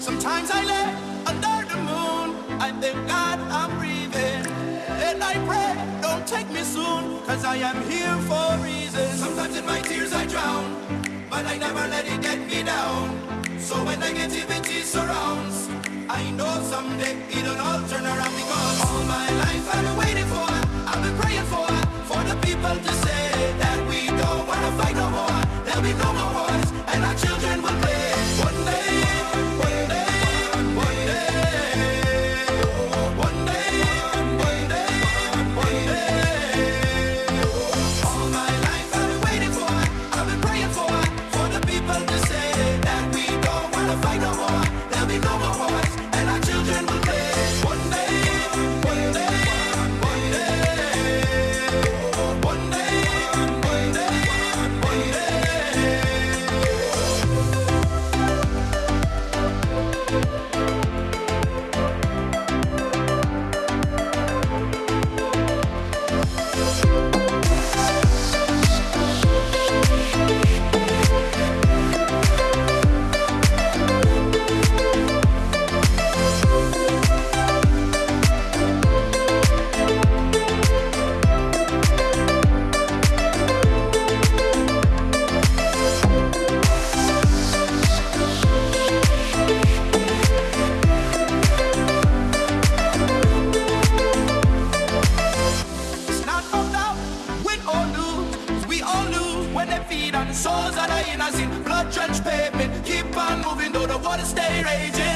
Sometimes I lay under the moon. I thank God I'm breathing. And I pray, don't take me soon, cause I am here for a reason. Sometimes in my tears I drown, but I never let it get me down. So when negativity surrounds, I know someday it'll all turn around because Feet on the souls in the innocent. Blood drenched pavement, keep on moving though the water stay raging.